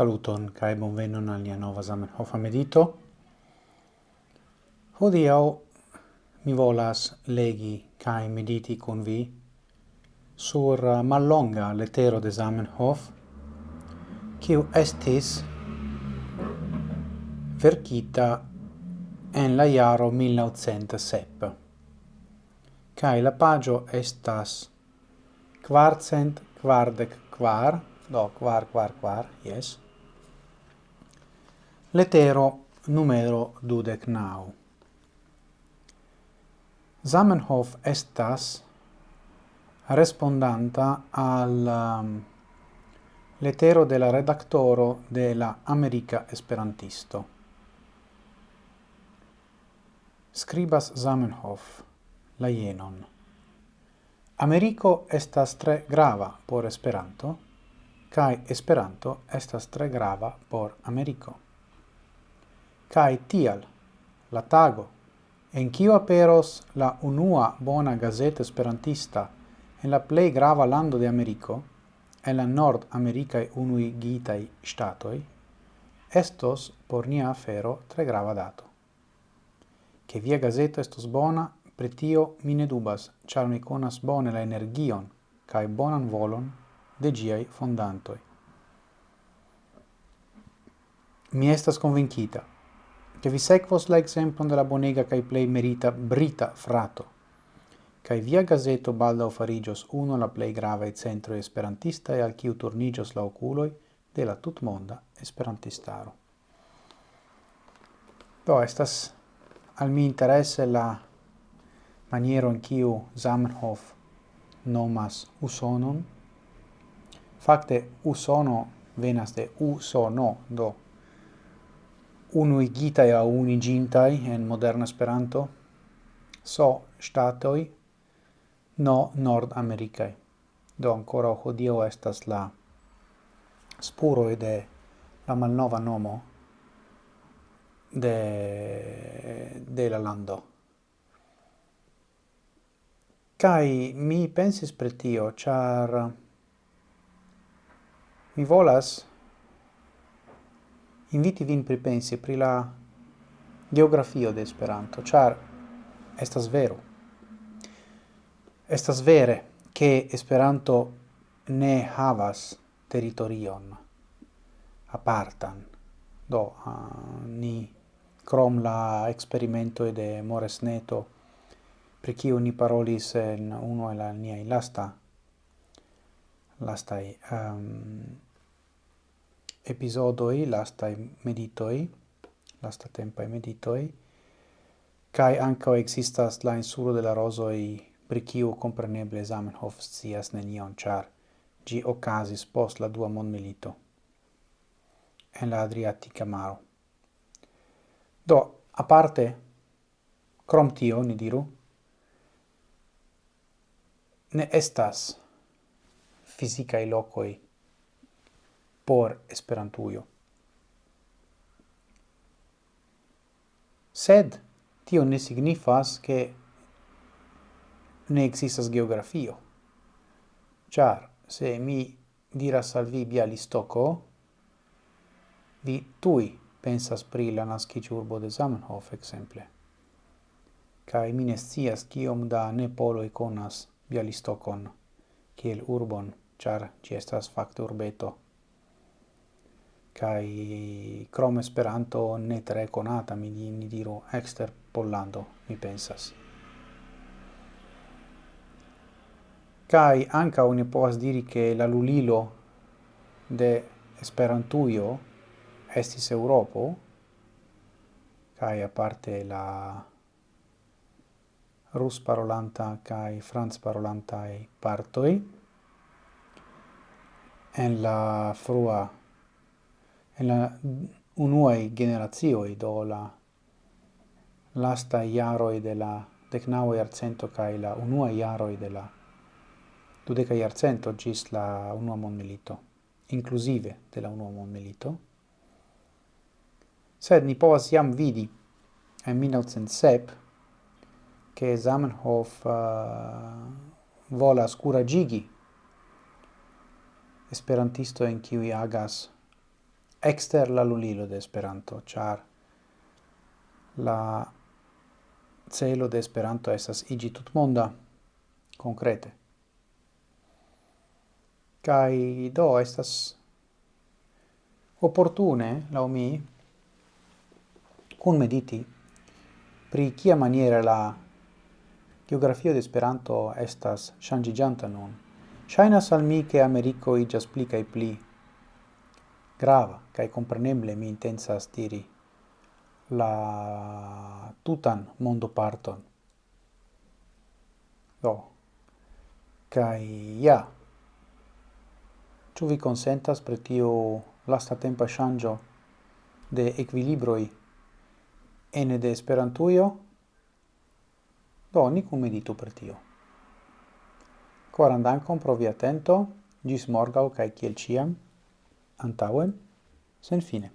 Saluton kai bonvenon al nia nova Zamenhofa medito. Hodiaŭ mi volas legi kaj mediti kun vi sur uh, mallonga letero de Zamenhof, kiu estis verkita en la jaro 1907. Kaj la pagio estas kvarcent quardec quar, do, quar, quar, quar, yes. Letero numero dudec nau. Zamenhof estas respondanta al um, letero della redaktoro de la America Esperantisto. Scribas Zamenhof la jenon. Americo estas tre grava por Esperanto, kai Esperanto estas tre grava por Americo cae tial la tago en cio aperos la unua bona gazeto esperantista en la plei grava lando de Ameriko, en la Nord Americae unui gitai statoi, estos por nia afero tre grava dato. Che via gazeto estos bona, pretio mi ne dubas, char mi conas bone la energion cae bonan volon de giai fondantoi. Mi estas convincita, che vi sequos la exemplon de la bonega cae plei merita brita frato, cae via gazeto balda farigios uno la plei centro esperantista e al ciu turnigios la oculoi de la tutmonda esperantistaro. Do, estas al mi interesse la maniero in ciu Zamenhof nomas usonon. Fakte usono venas de usono, do unuigitai au unigintai en moderna Esperanto, so statoi, no Nord Americae. Do ancora hodio estas la spuro de la malnova nomo de, de la lando. kai mi pensis pre tio, char mi volas inviti vin pripensi pri la geografio de Esperanto, char estas vero. Estas vere, che Esperanto ne havas territorion apartan. Do, uh, ni crom la experimento de Moresneto, pri kiu ni parolis en uno el la mia lasta, lastai, um, episodoi, lastai meditoi, lasta tempai meditoi, cae anco existas la insuro de la rosoi pri kiu compreneble Zamenhof scias nenion, char gi ocasis post la dua mondmilito en la Adriatica maro. Do, a parte, crom tio, ni diru, ne estas fisicae locoi por Esperantujo. Sed tio ne signifas che ne existas geografio. Char, se mi diras al vi Bialistoko, vi tui pensas pri la naskiĝurbo de Zamenhof ekzemple. Kaj mi ne scias kiom da nepoloj konas Bialistokon kiel urbon, ĉar ĝi estas fakte urbeto kai krom Esperanto ne tre konata mi ni diru ekster Pollando mi pensas. Kai anca oni povas diri che la lulilo de Esperantujo estis Europo kai aparte la rus parolanta kai franz parolanta partoi en la frua en la unuae generazioi do la lasta iaroi de la decnaua iarcento kai la unua iaroi de la dudeca iarcento gis la unua mondmilito, inclusive de la unua mondmilito. Sed ni povas jam vidi en 1907 che Zamenhof uh, volas curagigi esperantisto en kiui agas exter la lulilo de Esperanto, char la celo de Esperanto estas iĝi tutmonda konkrete. Kai do estas opportune, lau mi, kun mediti pri kia maniere la geografio de Esperanto estas ŝanĝiĝanta nun. Shainas al mi che Ameriko iĝas pli kaj pli grava, kai compreneble mi intensas diri la tutan mondo parton. Do, kai ja, tu vi consentas pre tio lasta tempo shangio de equilibroi ene de esperantuio Do, ni kunmeditu per tio. Koran dankon pro gis atento, kai morgaŭ kiel ciam antaŭen, senfine.